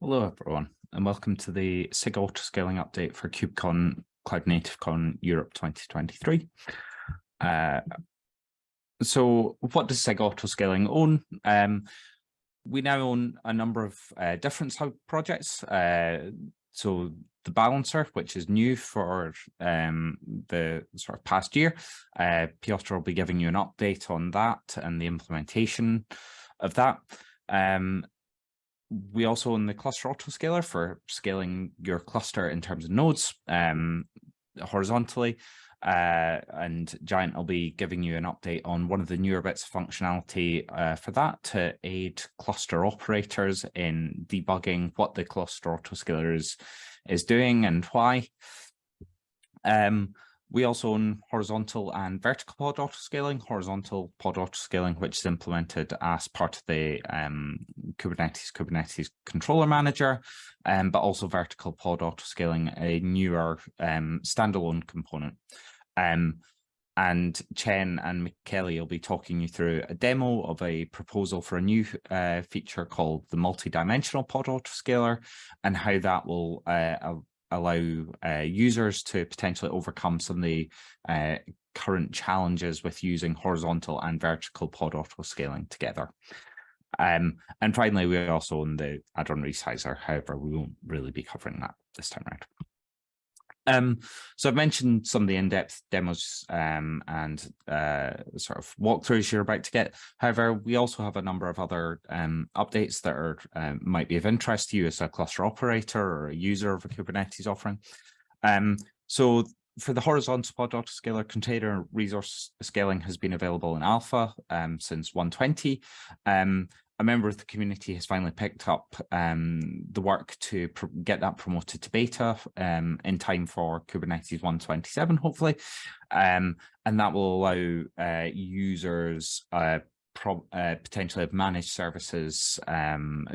Hello, everyone, and welcome to the SIG Autoscaling update for KubeCon Cloud Native Con Europe 2023. Uh, so what does SIG Autoscaling own? Um, we now own a number of uh, different sub projects. Uh, so the balancer, which is new for um, the sort of past year. Uh, Piotr will be giving you an update on that and the implementation of that. Um, we also own the cluster autoscaler for scaling your cluster in terms of nodes um, horizontally. Uh, and Jayant will be giving you an update on one of the newer bits of functionality uh, for that to aid cluster operators in debugging what the cluster autoscaler is, is doing and why. Um, we also own horizontal and vertical pod autoscaling, horizontal pod autoscaling, which is implemented as part of the um, Kubernetes Kubernetes controller manager, um, but also vertical pod autoscaling, a newer um, standalone component. Um, and Chen and Kelly will be talking you through a demo of a proposal for a new uh, feature called the multi-dimensional pod autoscaler and how that will uh, allow uh, users to potentially overcome some of the uh, current challenges with using horizontal and vertical pod auto scaling together. Um, and finally, we also own the add-on resizer. However, we won't really be covering that this time around. Um, so I've mentioned some of the in-depth demos um, and uh, sort of walkthroughs you're about to get. However, we also have a number of other um, updates that are um, might be of interest to you as a cluster operator or a user of a Kubernetes offering. Um, so for the horizontal pod autoscaler container resource scaling has been available in alpha um, since 120 um, a member of the community has finally picked up um, the work to get that promoted to beta um, in time for Kubernetes 127, hopefully. Um, and that will allow uh, users uh, uh, potentially have managed services um,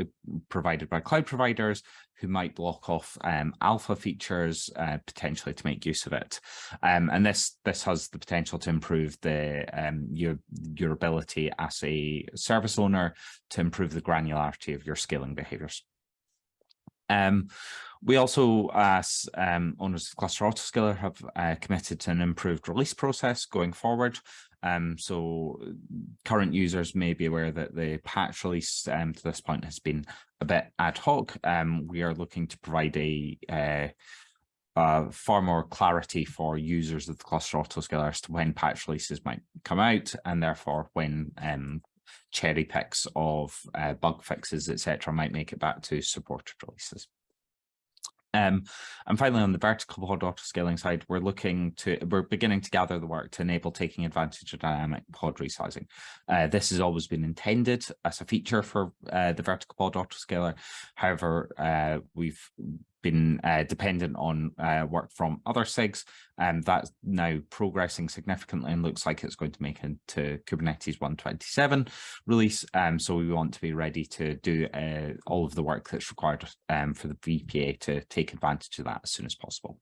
provided by cloud providers who might block off um, alpha features uh, potentially to make use of it. Um, and this this has the potential to improve the um, your your ability as a service owner to improve the granularity of your scaling behaviors. Um, we also, as um, owners of Cluster Autoscaler, have uh, committed to an improved release process going forward. Um, so current users may be aware that the patch release um, to this point has been a bit ad hoc. Um, we are looking to provide a uh, uh, far more clarity for users of the cluster autoscaler as to when patch releases might come out and therefore when um, cherry picks of uh, bug fixes, etc., might make it back to supported releases. Um, and finally, on the vertical pod autoscaling side, we're looking to, we're beginning to gather the work to enable taking advantage of dynamic pod resizing. Uh, this has always been intended as a feature for uh, the vertical pod autoscaler. However, uh, we've been uh, dependent on uh, work from other SIGs, and that's now progressing significantly and looks like it's going to make into Kubernetes 127 release. Um, so we want to be ready to do uh, all of the work that's required um, for the VPA to take advantage of that as soon as possible.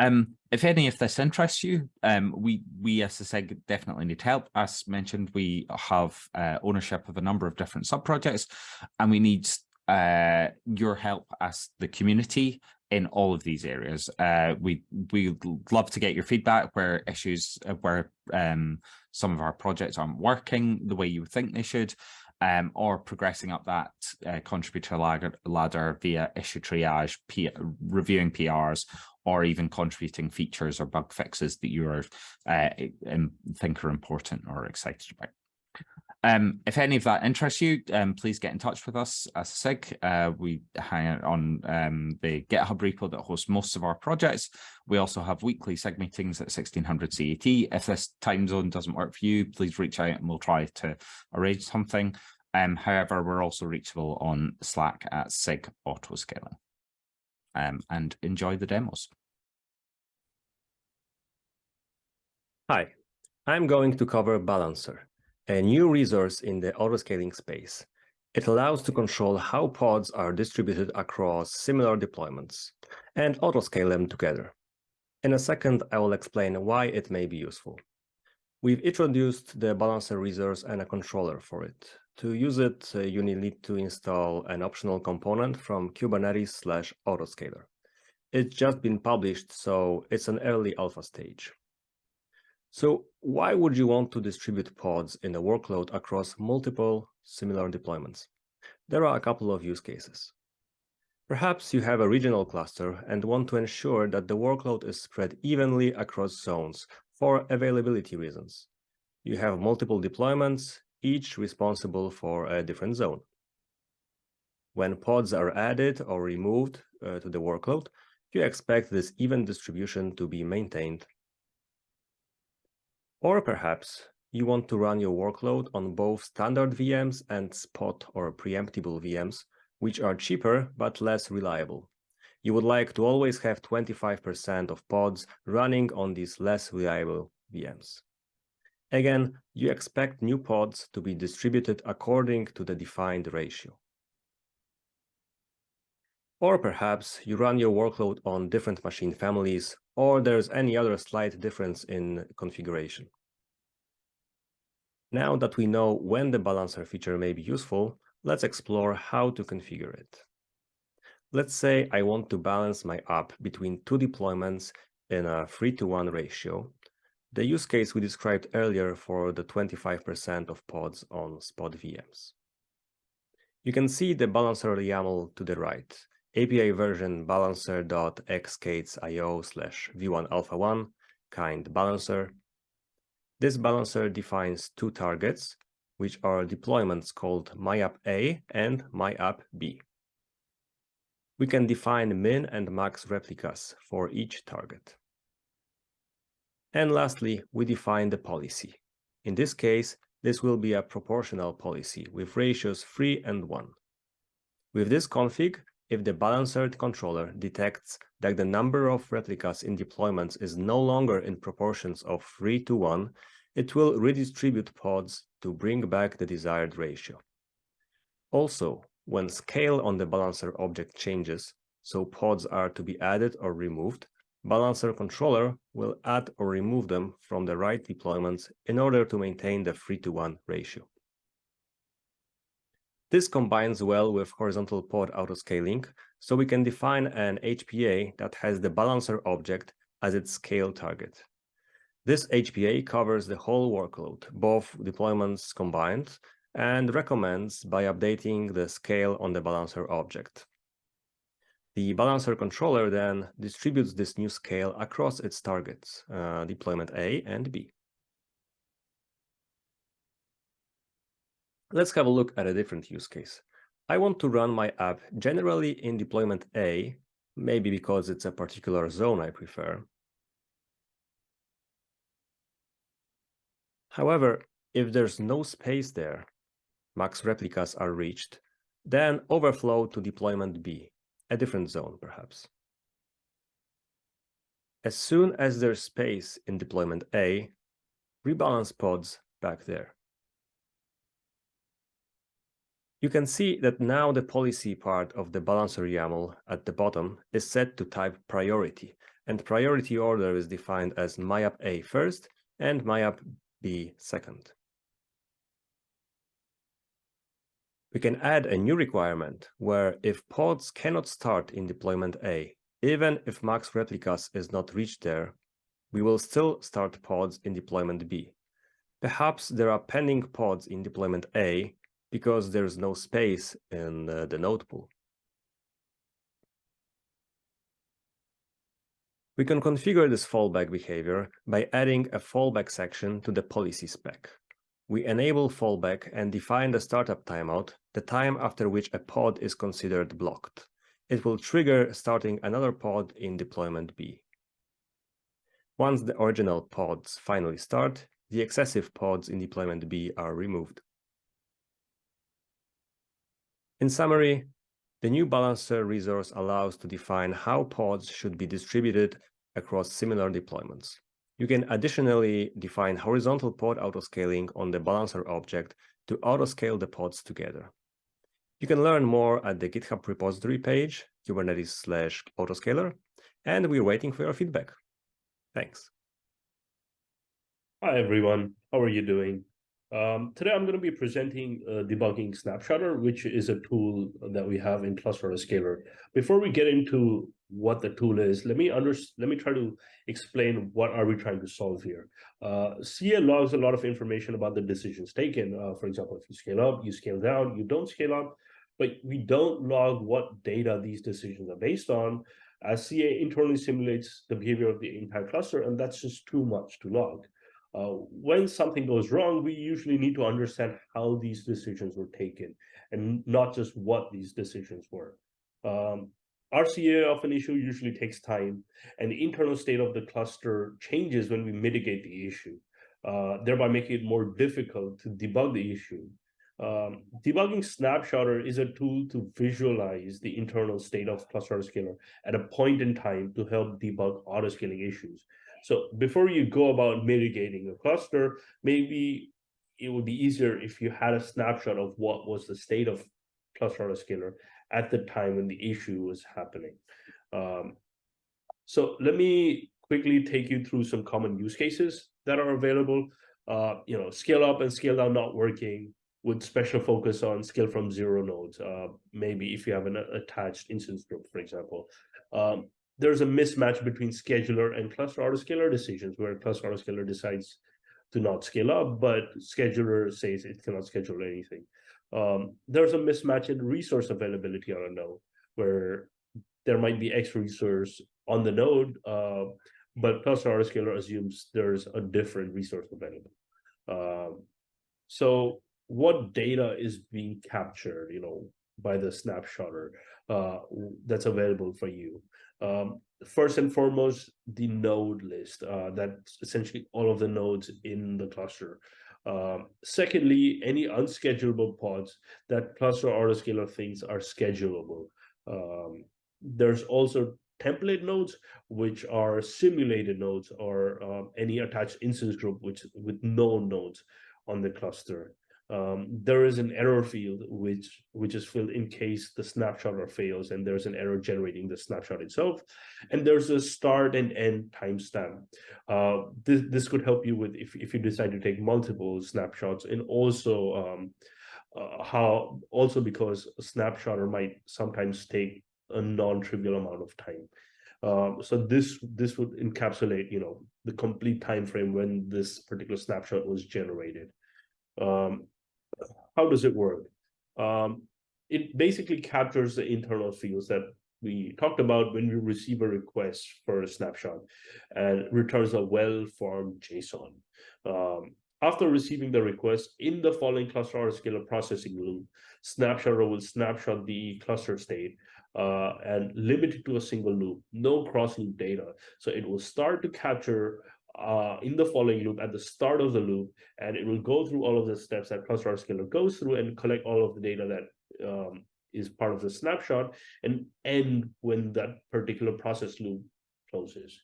Um, if any of this interests you, um, we we as a SIG definitely need help. As mentioned, we have uh, ownership of a number of different sub projects, and we need uh, your help as the community in all of these areas. Uh, we we love to get your feedback where issues uh, where um, some of our projects aren't working the way you think they should, um, or progressing up that uh, contributor ladder, ladder via issue triage, P reviewing PRs, or even contributing features or bug fixes that you are uh, think are important or excited about. Um, if any of that interests you, um, please get in touch with us as SIG. Uh, we hang out on um, the GitHub repo that hosts most of our projects. We also have weekly SIG meetings at 1600 CET. If this time zone doesn't work for you, please reach out and we'll try to arrange something. Um, however, we're also reachable on Slack at SIG Autoscaling. Um, and enjoy the demos. Hi, I'm going to cover Balancer a new resource in the autoscaling space. It allows to control how pods are distributed across similar deployments and autoscale them together. In a second, I will explain why it may be useful. We've introduced the balancer resource and a controller for it. To use it, uh, you need to install an optional component from Kubernetes slash autoscaler. It's just been published, so it's an early alpha stage. So why would you want to distribute pods in a workload across multiple similar deployments? There are a couple of use cases. Perhaps you have a regional cluster and want to ensure that the workload is spread evenly across zones for availability reasons. You have multiple deployments, each responsible for a different zone. When pods are added or removed uh, to the workload, you expect this even distribution to be maintained. Or perhaps you want to run your workload on both standard VMs and spot or preemptible VMs which are cheaper but less reliable. You would like to always have 25% of pods running on these less reliable VMs. Again, you expect new pods to be distributed according to the defined ratio. Or perhaps you run your workload on different machine families, or there's any other slight difference in configuration. Now that we know when the balancer feature may be useful, Let's explore how to configure it. Let's say I want to balance my app between two deployments in a 3 to 1 ratio, the use case we described earlier for the 25% of pods on spot VMs. You can see the balancer YAML to the right, API version balancer.xk8s.io slash v1alpha1 kind balancer. This balancer defines two targets, which are deployments called myapp-a and myapp-b. We can define min and max replicas for each target. And lastly, we define the policy. In this case, this will be a proportional policy with ratios 3 and 1. With this config, if the balancer controller detects that the number of replicas in deployments is no longer in proportions of 3 to 1, it will redistribute pods to bring back the desired ratio. Also, when scale on the balancer object changes, so pods are to be added or removed, balancer controller will add or remove them from the right deployments in order to maintain the 3 to 1 ratio. This combines well with horizontal pod autoscaling, so we can define an HPA that has the balancer object as its scale target. This HPA covers the whole workload, both deployments combined, and recommends by updating the scale on the balancer object. The balancer controller then distributes this new scale across its targets, uh, deployment A and B. Let's have a look at a different use case. I want to run my app generally in deployment A, maybe because it's a particular zone I prefer, However, if there's no space there, max replicas are reached, then overflow to deployment B, a different zone perhaps. As soon as there's space in deployment A, rebalance pods back there. You can see that now the policy part of the balancer YAML at the bottom is set to type priority, and priority order is defined as myapp A first and myapp B second. We can add a new requirement where if pods cannot start in deployment A, even if max replicas is not reached there, we will still start pods in deployment B. Perhaps there are pending pods in deployment A because there is no space in uh, the node pool. We can configure this fallback behavior by adding a fallback section to the policy spec. We enable fallback and define the startup timeout, the time after which a pod is considered blocked. It will trigger starting another pod in deployment B. Once the original pods finally start, the excessive pods in deployment B are removed. In summary, the new balancer resource allows to define how pods should be distributed across similar deployments. You can additionally define horizontal pod autoscaling on the balancer object to autoscale the pods together. You can learn more at the GitHub repository page, kubernetes slash autoscaler, and we're waiting for your feedback. Thanks. Hi, everyone. How are you doing? Um, today I'm going to be presenting uh, debugging Snapshotter, which is a tool that we have in Cluster Scaler. Before we get into what the tool is, let me under let me try to explain what are we trying to solve here. Uh, CA logs a lot of information about the decisions taken. Uh, for example, if you scale up, you scale down, you don't scale up, but we don't log what data these decisions are based on. As CA internally simulates the behavior of the entire cluster, and that's just too much to log. Uh, when something goes wrong, we usually need to understand how these decisions were taken and not just what these decisions were. Um, RCA of an issue usually takes time, and the internal state of the cluster changes when we mitigate the issue, uh, thereby making it more difficult to debug the issue. Um, debugging Snapshotter is a tool to visualize the internal state of cluster scaler at a point in time to help debug auto-scaling issues. So before you go about mitigating a cluster, maybe it would be easier if you had a snapshot of what was the state of cluster autoscaler at the time when the issue was happening. Um, so let me quickly take you through some common use cases that are available. Uh, you know, scale up and scale down not working with special focus on scale from zero nodes. Uh, maybe if you have an attached instance group, for example. Um, there's a mismatch between scheduler and cluster autoscaler decisions where cluster autoscaler decides to not scale up, but scheduler says it cannot schedule anything. Um, there's a mismatch in resource availability on a node where there might be X resource on the node, uh, but cluster autoscaler assumes there's a different resource available. Um, so what data is being captured, you know, by the snapshotter uh, that's available for you? Um, first and foremost, the node list. Uh, that's essentially all of the nodes in the cluster. Um, secondly, any unschedulable pods that cluster autoscaler thinks are schedulable. Um, there's also template nodes, which are simulated nodes or um, any attached instance group which with no nodes on the cluster um, there is an error field which which is filled in case the snapshot fails and there's an error generating the snapshot itself. And there's a start and end timestamp. Uh, this this could help you with if, if you decide to take multiple snapshots and also um, uh, how also because a snapshotter might sometimes take a non-trivial amount of time. Um, so this this would encapsulate you know the complete time frame when this particular snapshot was generated. Um, how does it work? Um, it basically captures the internal fields that we talked about when we receive a request for a snapshot and returns a well-formed JSON. Um, after receiving the request in the following cluster autoscaler processing loop, Snapshotter will snapshot the cluster state uh, and limit it to a single loop, no cross loop data. So it will start to capture uh, in the following loop at the start of the loop, and it will go through all of the steps that cluster scaler goes through and collect all of the data that um, is part of the snapshot and end when that particular process loop closes.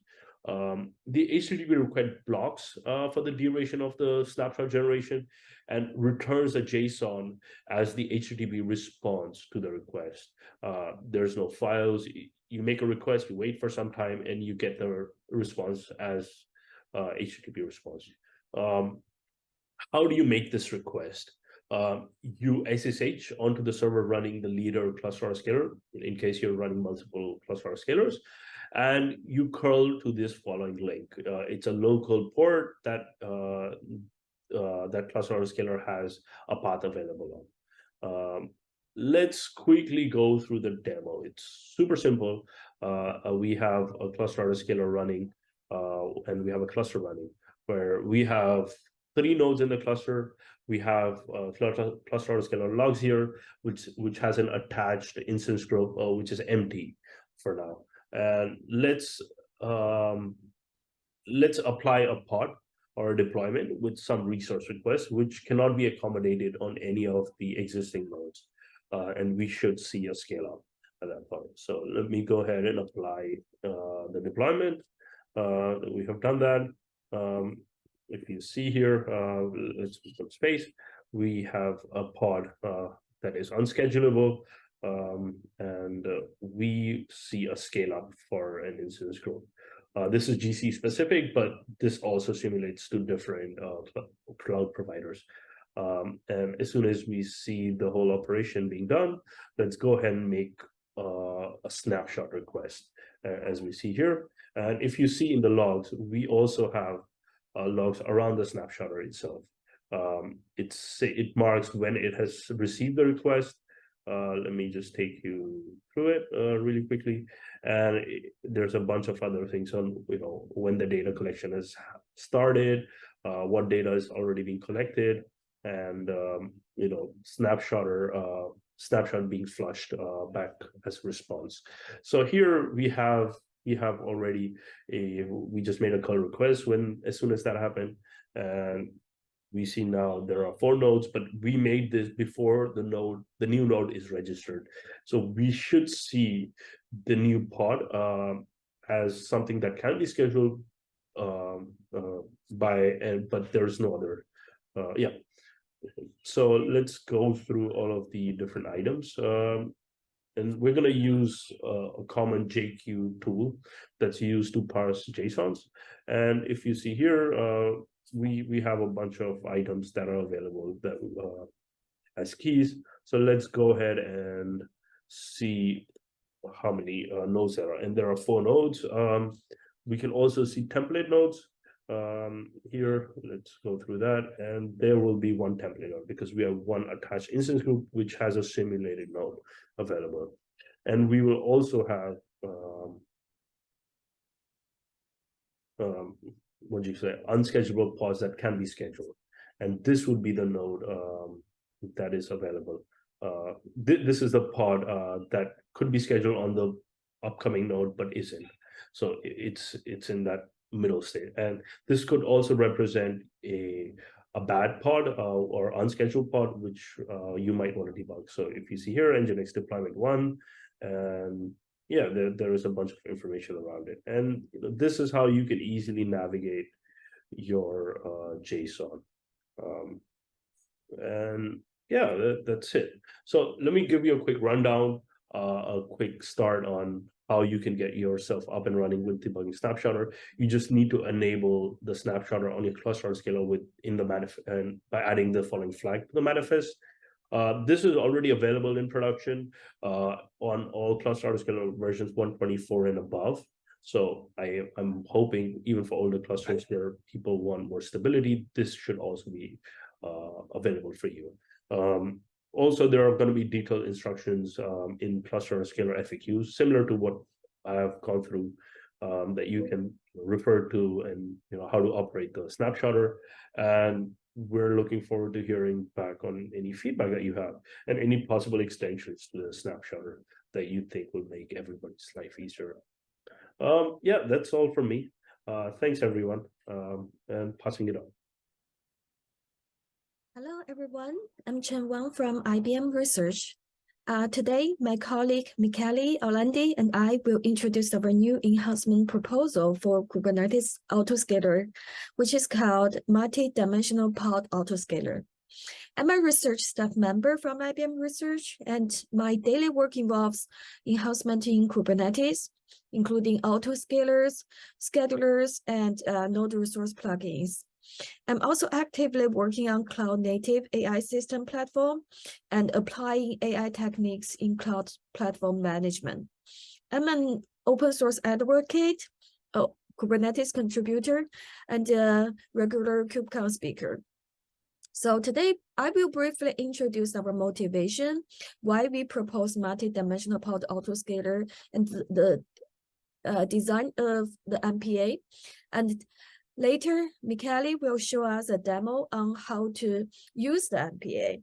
Um, the HTTP request blocks uh, for the duration of the snapshot generation and returns a JSON as the HTTP responds to the request. Uh, there's no files. You make a request, you wait for some time, and you get the response as uh, HTTP response. Um, how do you make this request? Um, you SSH onto the server running the leader cluster scaler in case you're running multiple cluster scalers, and you curl to this following link. Uh, it's a local port that uh, uh, that cluster scaler has a path available on. Um, let's quickly go through the demo. It's super simple. Uh, we have a cluster scaler running uh, and we have a cluster running where we have three nodes in the cluster. We have uh, cluster, scalar logs here, which which has an attached instance group, uh, which is empty for now. And let's um, let's apply a pod or a deployment with some resource requests, which cannot be accommodated on any of the existing nodes. Uh, and we should see a scale up at that point. So let me go ahead and apply uh, the deployment uh, we have done that. Um, if you see here, uh, let's put some space. We have a pod uh, that is unschedulable, um, and uh, we see a scale up for an instance group. Uh, this is GC specific, but this also simulates to different uh, cloud providers. Um, and as soon as we see the whole operation being done, let's go ahead and make uh, a snapshot request, uh, as we see here. And if you see in the logs, we also have uh, logs around the snapshotter itself. Um, it's it marks when it has received the request. Uh, let me just take you through it uh, really quickly. And it, there's a bunch of other things on, you know, when the data collection has started, uh, what data is already being collected, and um, you know, snapshotter uh, snapshot being flushed uh, back as response. So here we have we have already a we just made a curl request when as soon as that happened. And we see now there are four nodes but we made this before the node the new node is registered. So we should see the new pod uh, as something that can be scheduled um, uh, by and but there's no other uh, yeah. So let's go through all of the different items. Um, and we're going to use uh, a common JQ tool that's used to parse JSONs. And if you see here, uh, we we have a bunch of items that are available that uh, as keys. So let's go ahead and see how many uh, nodes there are. And there are four nodes. Um, we can also see template nodes um, here. Let's go through that. And there will be one template node because we have one attached instance group which has a simulated node available. And we will also have um, um, what do you say, unscheduled pods that can be scheduled. And this would be the node um, that is available. Uh, th this is the pod uh, that could be scheduled on the upcoming node, but isn't. So it's it's in that middle state. And this could also represent a a bad pod uh, or unscheduled pod, which uh, you might want to debug. So if you see here, Nginx deployment one, and yeah, there, there is a bunch of information around it. And you know, this is how you can easily navigate your uh, JSON. Um, and yeah, that, that's it. So let me give you a quick rundown, uh, a quick start on how you can get yourself up and running with debugging Snapshotter. You just need to enable the Snapshotter on your cluster scaler with in the manifest and by adding the following flag to the manifest. Uh, this is already available in production uh, on all cluster autoscaler versions 124 and above. So I, am hoping even for older clusters where people want more stability, this should also be uh, available for you. Um, also, there are going to be detailed instructions um, in cluster autoscaler FAQs, similar to what I have gone through um, that you can refer to and you know how to operate the snapshotter. And we're looking forward to hearing back on any feedback that you have and any possible extensions to the snapshotter that you think will make everybody's life easier. Um, yeah, that's all from me. Uh, thanks, everyone, um, and passing it on. Hello, everyone. I'm Chen Wang from IBM Research. Uh, today, my colleague Michele Orlandi and I will introduce our new enhancement proposal for Kubernetes Autoscaler, which is called Multi-Dimensional Pod Autoscaler. I'm a research staff member from IBM Research, and my daily work involves enhancement in Kubernetes, including autoscalers, schedulers, and uh, node resource plugins. I'm also actively working on cloud native AI system platform and applying AI techniques in cloud platform management. I'm an open source advocate, a Kubernetes contributor, and a regular KubeCon speaker. So today, I will briefly introduce our motivation, why we propose multi-dimensional pod autoscaler and the, the uh, design of the MPA, and Later, Michele will show us a demo on how to use the MPA.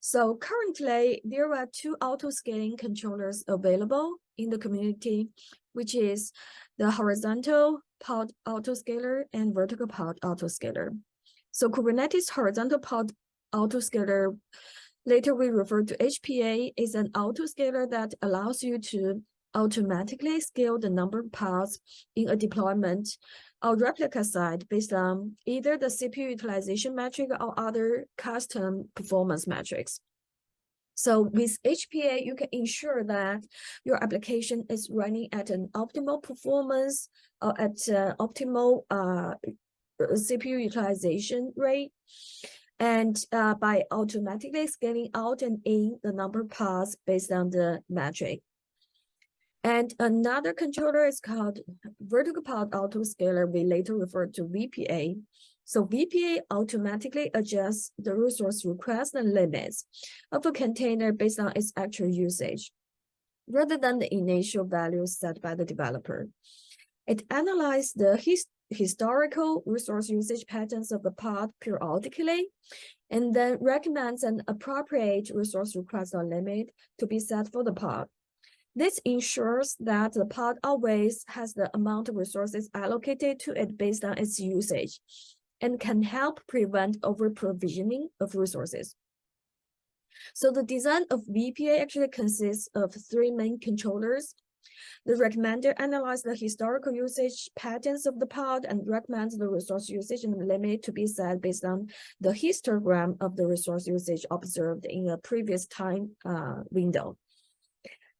So currently, there are two auto-scaling controllers available in the community, which is the horizontal pod autoscaler and vertical pod autoscaler. So Kubernetes horizontal pod autoscaler, later we refer to HPA, is an autoscaler that allows you to automatically scale the number of pods in a deployment or replica set based on either the CPU utilization metric or other custom performance metrics. So with HPA, you can ensure that your application is running at an optimal performance or at uh, optimal uh, CPU utilization rate. And uh, by automatically scaling out and in the number of pods based on the metric. And another controller is called vertical pod autoscaler. We later refer to VPA. So VPA automatically adjusts the resource request and limits of a container based on its actual usage, rather than the initial values set by the developer. It analyzes the his historical resource usage patterns of the pod periodically, and then recommends an appropriate resource request or limit to be set for the pod. This ensures that the pod always has the amount of resources allocated to it based on its usage and can help prevent over-provisioning of resources. So the design of VPA actually consists of three main controllers. The recommender analyzes the historical usage patterns of the pod and recommends the resource usage and limit to be set based on the histogram of the resource usage observed in a previous time uh, window,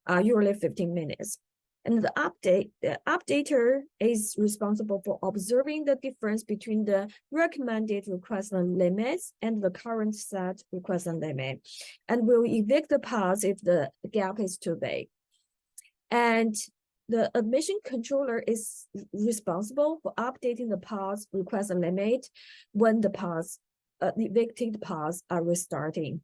uh, usually 15 minutes. And the update, the updater is responsible for observing the difference between the recommended request limits and the current set request and limit, and will evict the pods if the gap is too big. And the admission controller is responsible for updating the pods request limit when the pods uh, evicted paths are restarting,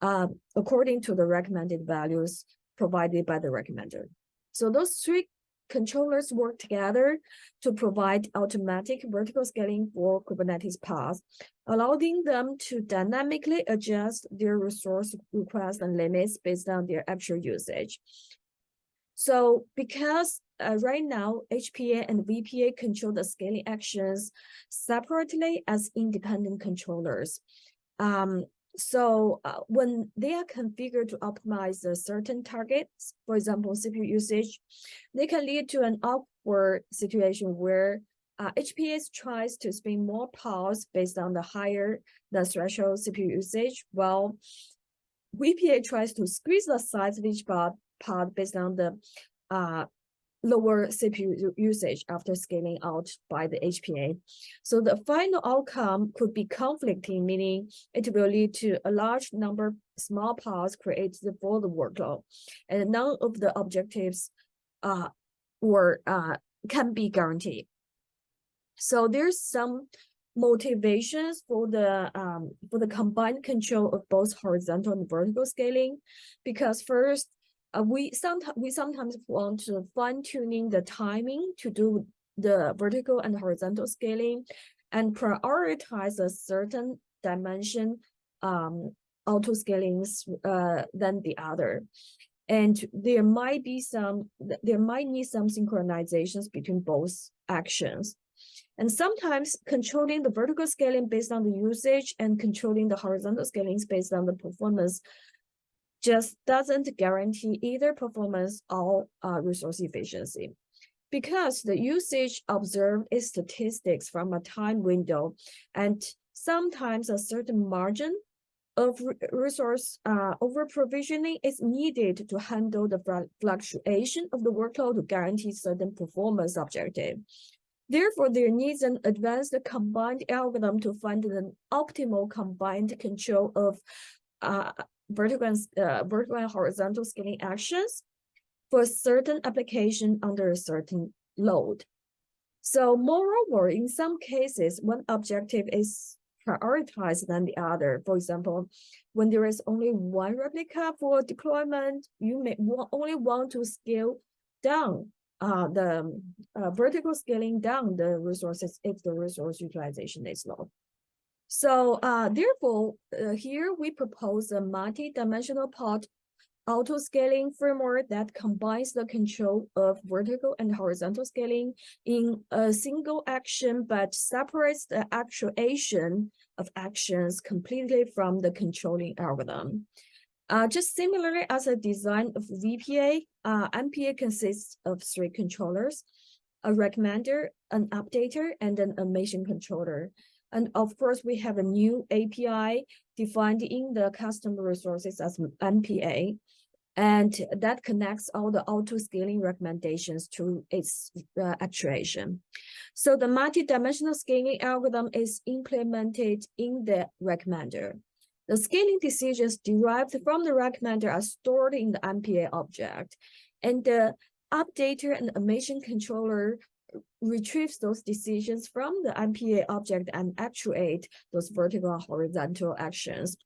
uh, according to the recommended values provided by the recommender. So those three controllers work together to provide automatic vertical scaling for Kubernetes pods, allowing them to dynamically adjust their resource requests and limits based on their actual usage. So because uh, right now, HPA and VPA control the scaling actions separately as independent controllers. Um, so uh, when they are configured to optimize a certain targets, for example, CPU usage, they can lead to an awkward situation where uh, HPA tries to spin more pods based on the higher the threshold CPU usage, while VPA tries to squeeze the size of each pod, pod based on the uh, lower CPU usage after scaling out by the HPA. So the final outcome could be conflicting, meaning it will lead to a large number of small pods created for the workload, and none of the objectives uh, were uh, can be guaranteed. So there's some motivations for the um, for the combined control of both horizontal and vertical scaling, because first uh, we sometimes we sometimes want to fine tuning the timing to do the vertical and horizontal scaling and prioritize a certain dimension um, auto scalings uh, than the other. And there might be some, there might need some synchronizations between both actions. And sometimes controlling the vertical scaling based on the usage and controlling the horizontal scaling based on the performance just doesn't guarantee either performance or uh, resource efficiency. Because the usage observed is statistics from a time window, and sometimes a certain margin of resource uh, over provisioning is needed to handle the fluctuation of the workload to guarantee certain performance objective. Therefore, there needs an advanced combined algorithm to find an optimal combined control of uh, vertical and, uh, vertical and horizontal scaling actions for a certain application under a certain load. So moreover, in some cases, one objective is prioritized than the other. For example, when there is only one replica for deployment, you may only want to scale down uh, the uh, vertical scaling down the resources if the resource utilization is low. So uh, therefore, uh, here we propose a multi-dimensional pod auto-scaling framework that combines the control of vertical and horizontal scaling in a single action, but separates the actuation of actions completely from the controlling algorithm. Uh, just similarly as a design of VPA, uh, MPA consists of three controllers, a recommender, an updater, and an admission controller. And of course, we have a new API defined in the custom resources as MPA. And that connects all the auto scaling recommendations to its uh, actuation. So the multi-dimensional scaling algorithm is implemented in the recommender. The scaling decisions derived from the recommender are stored in the MPA object, and the updater and admission controller retrieves those decisions from the MPA object and actuate those vertical horizontal actions.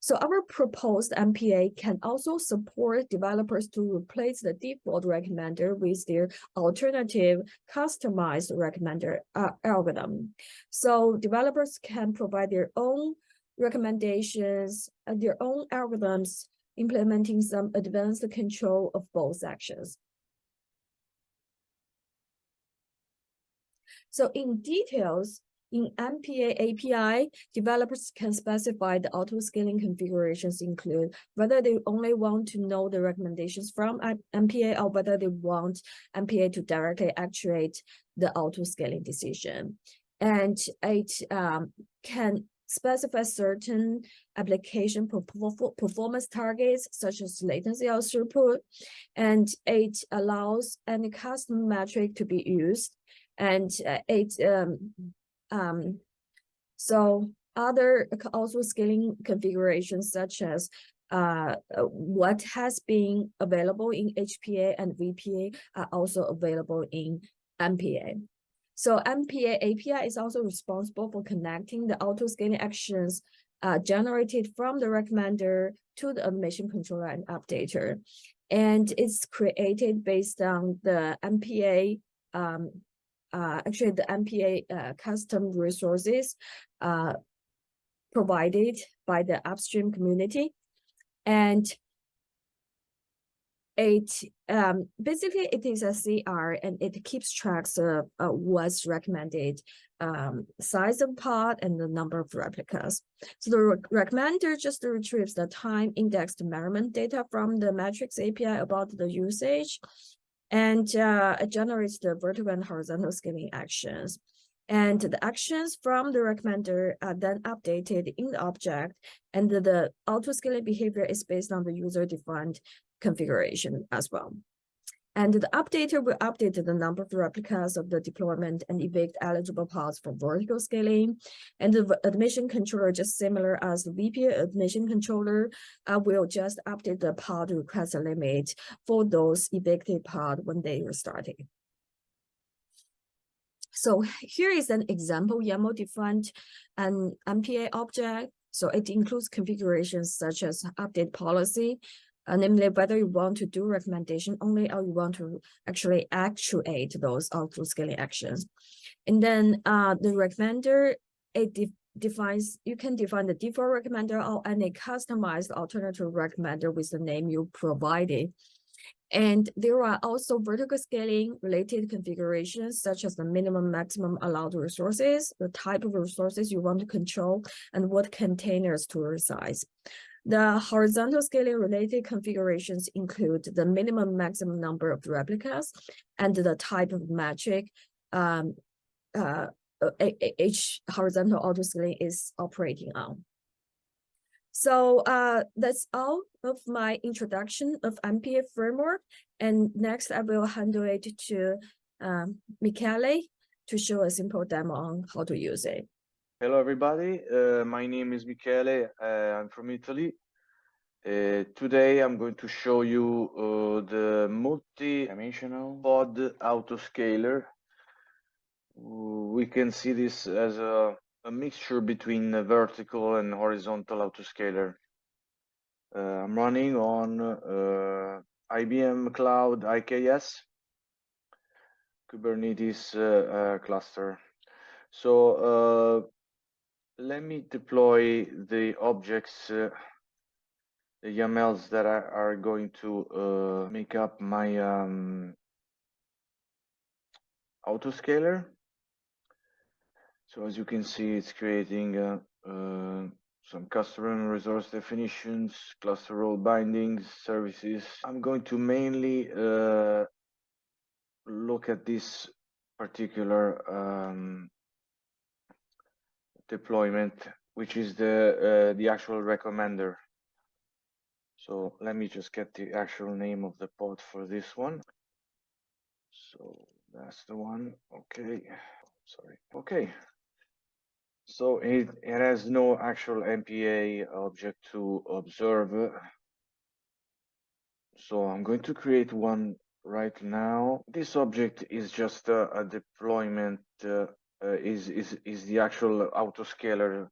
So our proposed MPA can also support developers to replace the default recommender with their alternative customized recommender uh, algorithm. So developers can provide their own recommendations and their own algorithms implementing some advanced control of both actions. So in details, in MPA API, developers can specify the auto-scaling configurations include whether they only want to know the recommendations from MPA or whether they want MPA to directly actuate the auto-scaling decision. And it um, can specify certain application performance targets such as latency or throughput, and it allows any custom metric to be used. And uh, it um, um, so other also scaling configurations such as uh, what has been available in HPA and VPA are also available in MPA. So MPA API is also responsible for connecting the auto-scaling actions uh, generated from the recommender to the admission controller and updater. And it's created based on the MPA um, uh, actually the MPA uh, custom resources uh, provided by the upstream community. And it um, basically it is a CR and it keeps tracks of what's recommended um, size of pod and the number of replicas. So the re recommender just retrieves the time indexed measurement data from the metrics API about the usage and uh, it generates the vertical and horizontal scaling actions. And the actions from the recommender are then updated in the object, and the, the auto-scaling behavior is based on the user-defined configuration as well. And the updater will update the number of replicas of the deployment and evict eligible pods for vertical scaling. And the admission controller, just similar as the VPA admission controller, uh, will just update the pod request limit for those evicted pod when they are starting. So here is an example YAML defined an MPA object. So it includes configurations such as update policy, uh, namely whether you want to do recommendation only or you want to actually actuate those auto scaling actions. And then uh, the recommender, it de defines, you can define the default recommender or any customized alternative recommender with the name you provided. And there are also vertical scaling related configurations, such as the minimum maximum allowed resources, the type of resources you want to control, and what containers to resize. The horizontal scaling related configurations include the minimum maximum number of replicas and the type of metric um, uh, each horizontal auto scaling is operating on. So uh, that's all of my introduction of MPA framework. And next I will handle it to um, Michele to show a simple demo on how to use it. Hello, everybody. Uh, my name is Michele. Uh, I'm from Italy. Uh, today, I'm going to show you uh, the multi-dimensional pod autoscaler. We can see this as a, a mixture between a vertical and horizontal autoscaler. Uh, I'm running on uh, IBM Cloud IKS Kubernetes cluster. So let me deploy the objects, uh, the YAMLs that are, are going to uh, make up my um, autoscaler. So as you can see, it's creating uh, uh some custom resource definitions, cluster role bindings, services. I'm going to mainly uh, look at this particular um, deployment, which is the uh, the actual recommender. So let me just get the actual name of the pod for this one. So that's the one. Okay. Sorry. Okay. So it, it has no actual MPA object to observe. So I'm going to create one right now. This object is just a, a deployment, uh, is, is, is the actual autoscaler.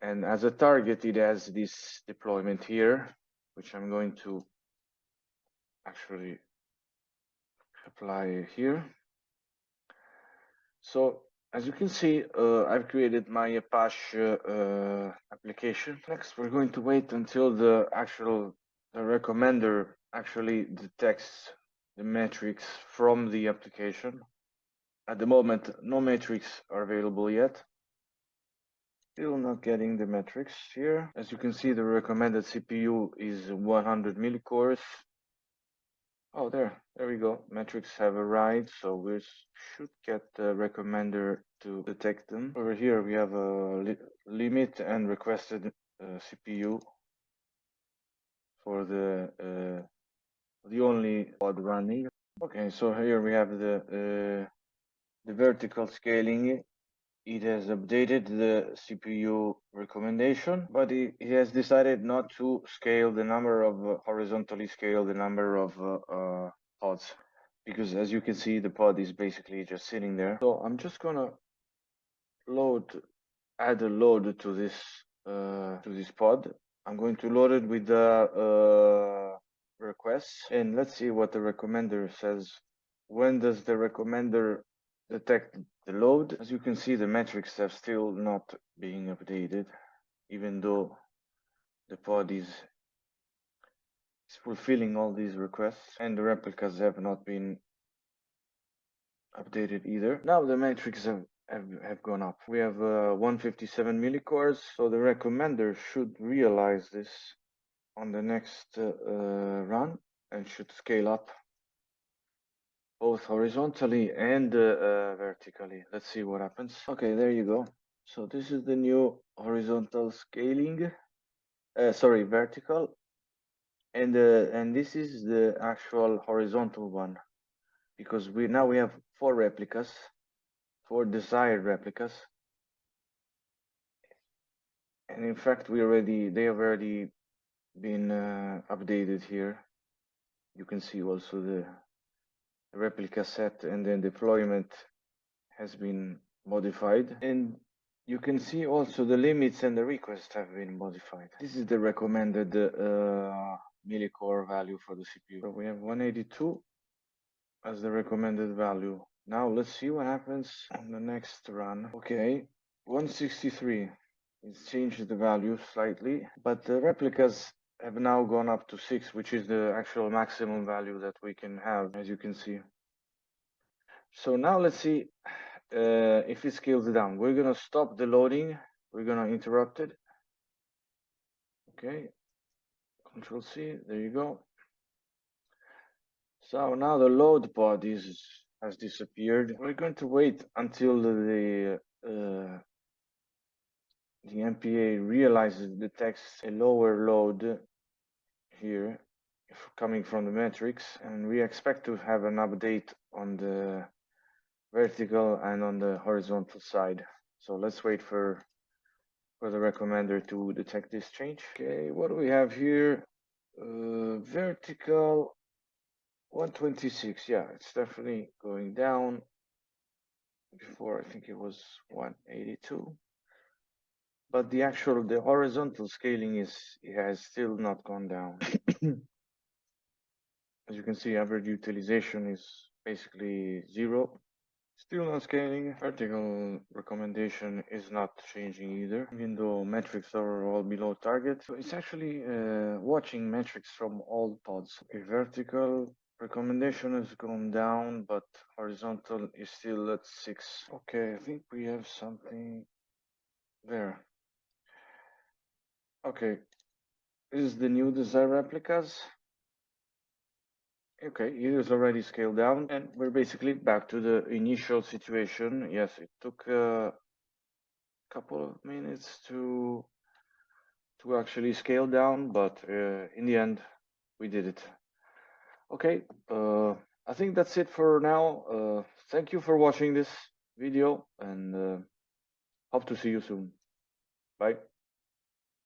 And as a target, it has this deployment here, which I'm going to actually apply here. So as you can see, uh, I've created my Apache uh, application. Next, we're going to wait until the actual the recommender actually detects the metrics from the application. At the moment, no metrics are available yet. Still not getting the metrics here. As you can see, the recommended CPU is 100 millicores. Oh, there, there we go. Metrics have arrived, so we should get the recommender to detect them. Over here, we have a li limit and requested uh, CPU for the uh, the only pod running. Okay, so here we have the uh, the vertical scaling. It has updated the CPU recommendation, but it, it has decided not to scale the number of uh, horizontally scale the number of uh, uh, pods because as you can see the pod is basically just sitting there. So I'm just gonna load add a load to this uh, to this pod I'm going to load it with the uh, requests and let's see what the recommender says. When does the recommender detect the load? As you can see, the metrics are still not being updated, even though the pod is, is fulfilling all these requests and the replicas have not been updated either. Now the metrics have have, have gone up. We have uh, 157 millicores, so the recommender should realize this on the next uh, uh, run and should scale up both horizontally and uh, uh, vertically. Let's see what happens. Okay, there you go. So this is the new horizontal scaling, uh, sorry, vertical. And, and this is the actual horizontal one because we now we have four replicas four desired replicas. And in fact, we already they have already been uh, updated here. You can see also the replica set and then deployment has been modified. And you can see also the limits and the requests have been modified. This is the recommended uh, millicore value for the CPU. So we have 182 as the recommended value. Now let's see what happens on the next run. Okay, 163. It's changed the value slightly, but the replicas have now gone up to 6, which is the actual maximum value that we can have, as you can see. So now let's see uh, if it scales down. We're going to stop the loading. We're going to interrupt it. Okay, Control C, there you go. So now the load pod is has disappeared. We're going to wait until the uh, the MPA realizes detects a lower load here coming from the metrics and we expect to have an update on the vertical and on the horizontal side. So let's wait for for the recommender to detect this change. Okay, what do we have here? Uh, vertical 126, yeah, it's definitely going down. Before, I think it was 182. But the actual, the horizontal scaling is, it has still not gone down. As you can see, average utilization is basically zero. Still not scaling. Vertical recommendation is not changing either, even though metrics are all below target. So it's actually uh, watching metrics from all pods. Okay, vertical Recommendation has gone down, but horizontal is still at six. Okay, I think we have something there. Okay, this is the new design replicas. Okay, it is already scaled down and we're basically back to the initial situation. Yes, it took a couple of minutes to to actually scale down, but uh, in the end, we did it. Okay, uh, I think that's it for now. Uh, thank you for watching this video and uh, hope to see you soon. Bye.